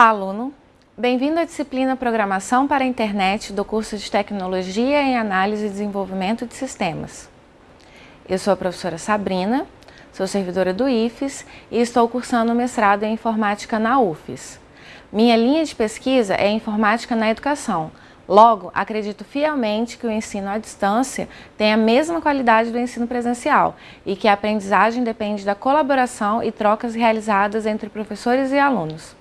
Olá, aluno! Bem-vindo à disciplina Programação para a Internet do curso de Tecnologia em Análise e Desenvolvimento de Sistemas. Eu sou a professora Sabrina, sou servidora do IFES e estou cursando o mestrado em Informática na UFES. Minha linha de pesquisa é Informática na Educação, Logo, acredito fielmente que o ensino à distância tem a mesma qualidade do ensino presencial e que a aprendizagem depende da colaboração e trocas realizadas entre professores e alunos.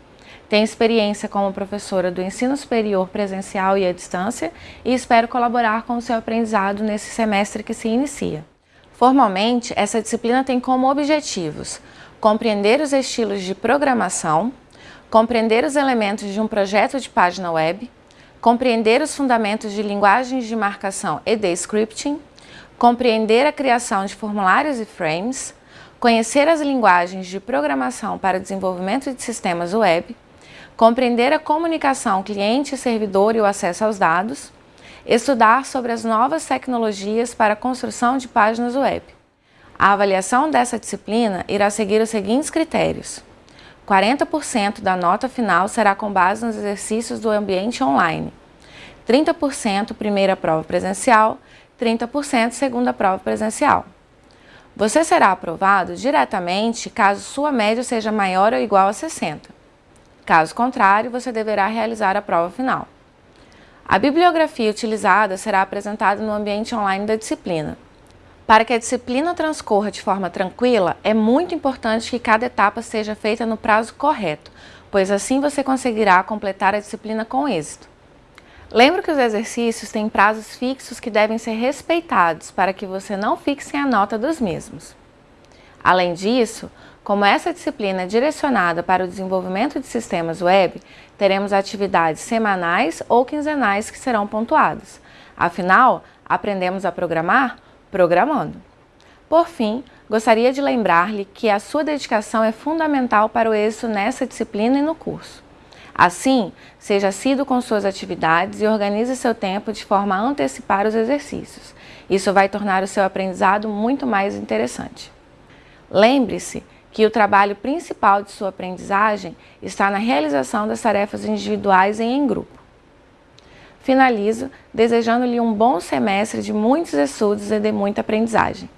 Tenho experiência como professora do ensino superior presencial e à distância e espero colaborar com o seu aprendizado nesse semestre que se inicia. Formalmente, essa disciplina tem como objetivos compreender os estilos de programação, compreender os elementos de um projeto de página web, compreender os fundamentos de linguagens de marcação e de scripting, compreender a criação de formulários e frames, conhecer as linguagens de programação para desenvolvimento de sistemas web, compreender a comunicação cliente-servidor e o acesso aos dados, estudar sobre as novas tecnologias para a construção de páginas web. A avaliação dessa disciplina irá seguir os seguintes critérios. 40% da nota final será com base nos exercícios do ambiente online, 30% primeira prova presencial, 30% segunda prova presencial. Você será aprovado diretamente caso sua média seja maior ou igual a 60. Caso contrário, você deverá realizar a prova final. A bibliografia utilizada será apresentada no ambiente online da disciplina. Para que a disciplina transcorra de forma tranquila, é muito importante que cada etapa seja feita no prazo correto, pois assim você conseguirá completar a disciplina com êxito. Lembre que os exercícios têm prazos fixos que devem ser respeitados para que você não fixe a nota dos mesmos. Além disso, como essa disciplina é direcionada para o desenvolvimento de sistemas web, teremos atividades semanais ou quinzenais que serão pontuadas. Afinal, aprendemos a programar programando. Por fim, gostaria de lembrar-lhe que a sua dedicação é fundamental para o êxito nessa disciplina e no curso. Assim, seja assíduo com suas atividades e organize seu tempo de forma a antecipar os exercícios. Isso vai tornar o seu aprendizado muito mais interessante. Lembre-se que o trabalho principal de sua aprendizagem está na realização das tarefas individuais e em grupo. Finalizo desejando-lhe um bom semestre de muitos estudos e de muita aprendizagem.